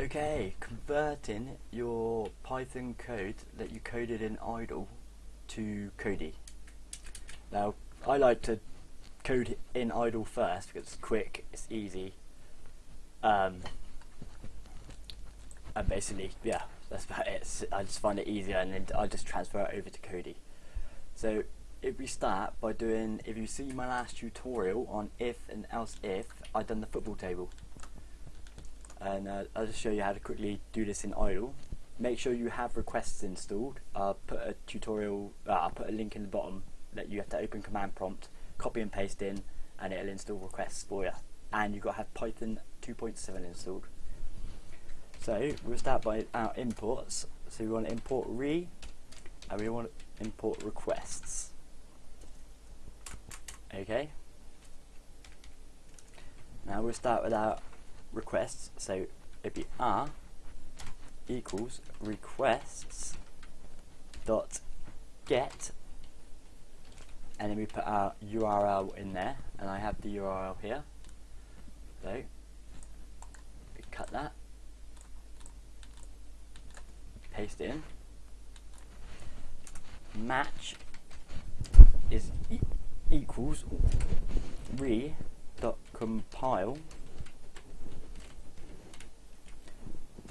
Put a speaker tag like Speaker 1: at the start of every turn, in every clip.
Speaker 1: Okay, converting your Python code that you coded in idle to Kodi. Now, I like to code in idle first because it's quick, it's easy, um, and basically, yeah, that's about it. I just find it easier and then I just transfer it over to Kodi. So if we start by doing, if you see my last tutorial on if and else if, I've done the football table and uh, I'll just show you how to quickly do this in idle. Make sure you have requests installed. I'll put a tutorial uh, I'll put a link in the bottom that you have to open command prompt copy and paste in and it'll install requests for you and you've got to have Python 2.7 installed. So we'll start by our imports. So we want to import re and we want to import requests. Okay? Now we'll start with our requests. So it'd be r equals requests dot get and then we put our URL in there and I have the URL here so we cut that paste in match is e equals re dot compile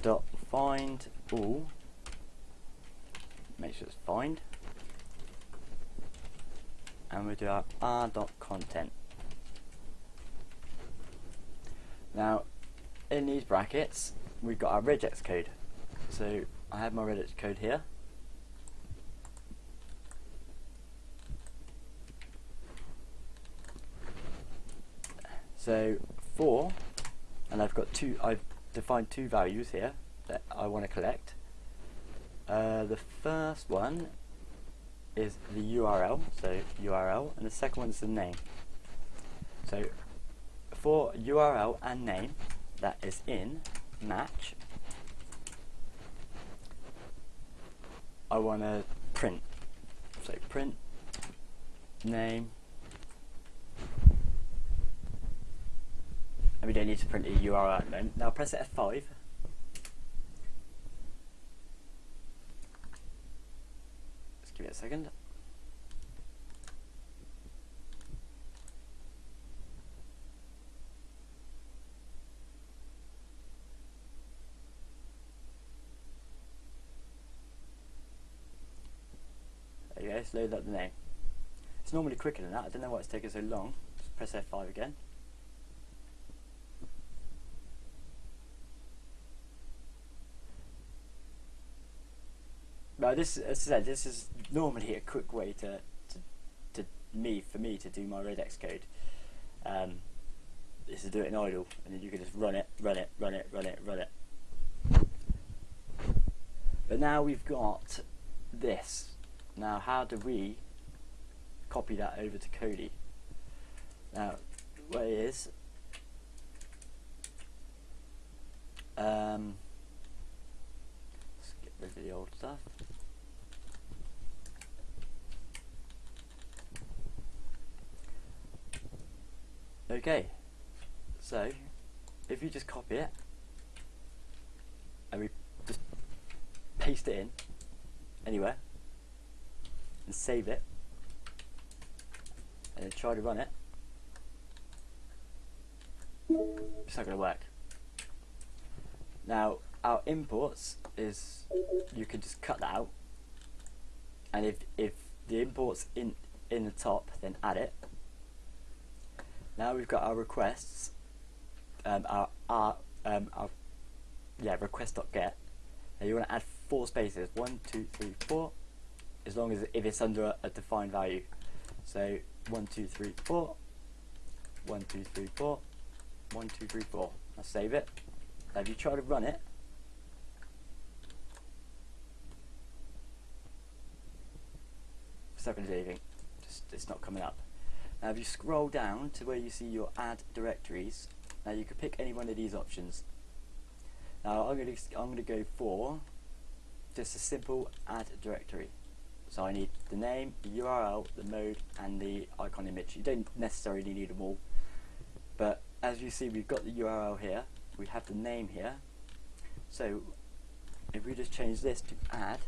Speaker 1: dot find all. Make sure it's find. And we do our r dot content. Now in these brackets we've got our regex code. So I have my regex code here. So for and I've got two I've define two values here that I want to collect. Uh, the first one is the URL, so URL, and the second one is the name. So for URL and name that is in match, I want to print. So print name and we don't need to print a URL at the moment. Now press F5. Just give it a second. There you go, let's load up the name. It's normally quicker than that, I don't know why it's taking so long. Just press F5 again. No, this as I said, this is normally a quick way to, to, to me for me to do my regex code. Um, is to do it in idle, and then you can just run it, run it, run it, run it, run it. But now we've got this. Now, how do we copy that over to Kodi? Now, it is, um, let's get rid of old stuff. Okay, so if you just copy it and we just paste it in anywhere and save it and then try to run it, it's not going to work. Now our imports is you can just cut that out and if, if the imports in in the top then add it now we've got our requests, um, our, our, um, our yeah, request.get. Now you want to add four spaces, one, two, three, four, as long as if it's under a, a defined value. So one, two, three, four, one, two, three, four, one, two, three, four. I'll save it. Now if you try to run it, do anything. Just, it's not coming up. Now if you scroll down to where you see your add directories, now you could pick any one of these options. Now I'm going to I'm going to go for just a simple add directory. So I need the name, the URL, the mode, and the icon image. You don't necessarily need them all, but as you see, we've got the URL here, we have the name here, So if we just change this to add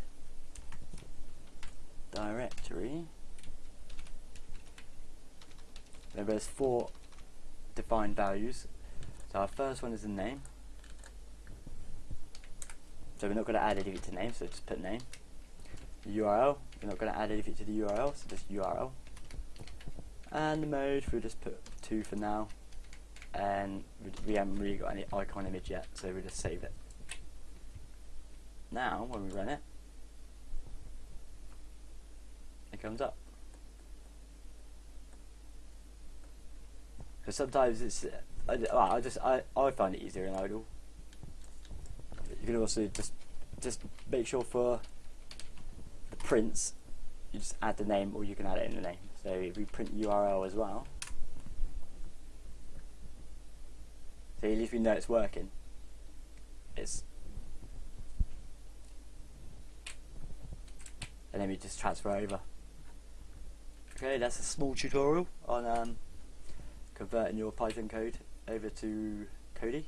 Speaker 1: directory, there's four defined values. So our first one is the name. So we're not going to add anything to name, so just put name. URL, we're not going to add anything to the URL, so just URL. And the mode, we'll just put 2 for now. And we haven't really got any icon image yet, so we'll just save it. Now, when we run it comes up. Because sometimes it's, I, I just I, I find it easier in idle. You can also just just make sure for the prints you just add the name or you can add it in the name. So if we print URL as well, so at least we know it's working. It's and then we just transfer over. Okay, that's a small tutorial on um, converting your Python code over to Kodi.